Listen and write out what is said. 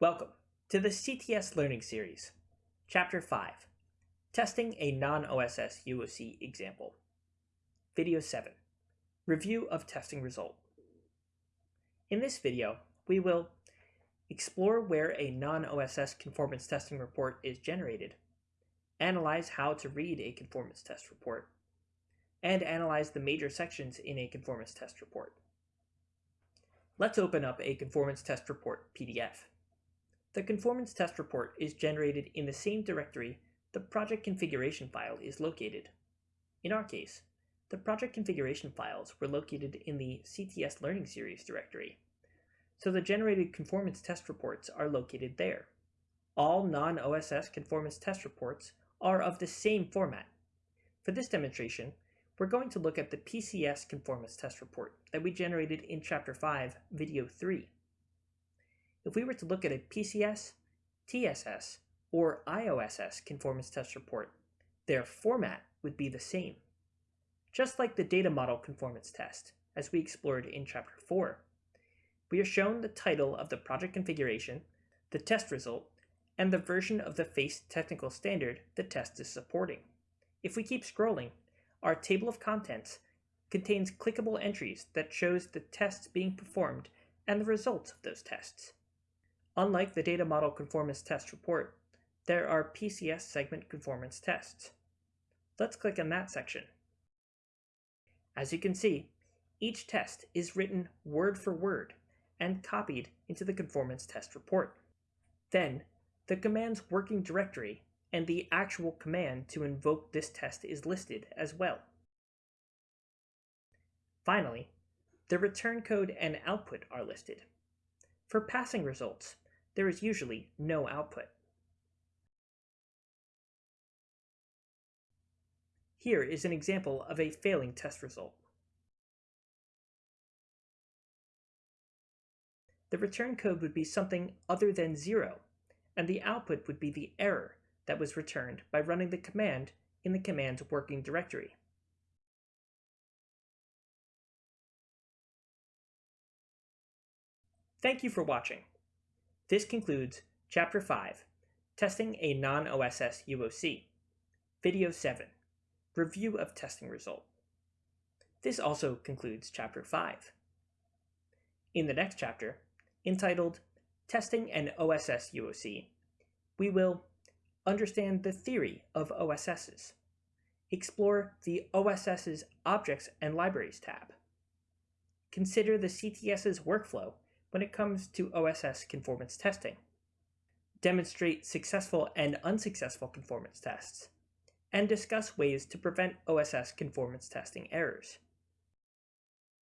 Welcome to the CTS Learning Series, Chapter 5, Testing a Non-OSS UOC Example. Video 7, Review of Testing Result. In this video, we will explore where a non-OSS conformance testing report is generated, analyze how to read a conformance test report, and analyze the major sections in a conformance test report. Let's open up a conformance test report PDF. The conformance test report is generated in the same directory the project configuration file is located. In our case, the project configuration files were located in the CTS Learning Series directory, so the generated conformance test reports are located there. All non-OSS conformance test reports are of the same format. For this demonstration, we're going to look at the PCS conformance test report that we generated in Chapter 5, Video 3. If we were to look at a PCS, TSS, or IOSS conformance test report, their format would be the same. Just like the data model conformance test, as we explored in Chapter 4, we are shown the title of the project configuration, the test result, and the version of the FACE technical standard the test is supporting. If we keep scrolling, our table of contents contains clickable entries that shows the tests being performed and the results of those tests. Unlike the data model conformance test report, there are PCS segment conformance tests. Let's click on that section. As you can see, each test is written word for word and copied into the conformance test report. Then, the command's working directory and the actual command to invoke this test is listed as well. Finally, the return code and output are listed. For passing results, there is usually no output. Here is an example of a failing test result. The return code would be something other than zero, and the output would be the error that was returned by running the command in the command's working directory. Thank you for watching. This concludes Chapter 5, Testing a Non-OSS UOC, Video 7, Review of Testing Result. This also concludes Chapter 5. In the next chapter, entitled Testing an OSS UOC, we will understand the theory of OSSs, explore the OSS's Objects and Libraries tab, consider the CTS's workflow when it comes to OSS conformance testing, demonstrate successful and unsuccessful conformance tests, and discuss ways to prevent OSS conformance testing errors.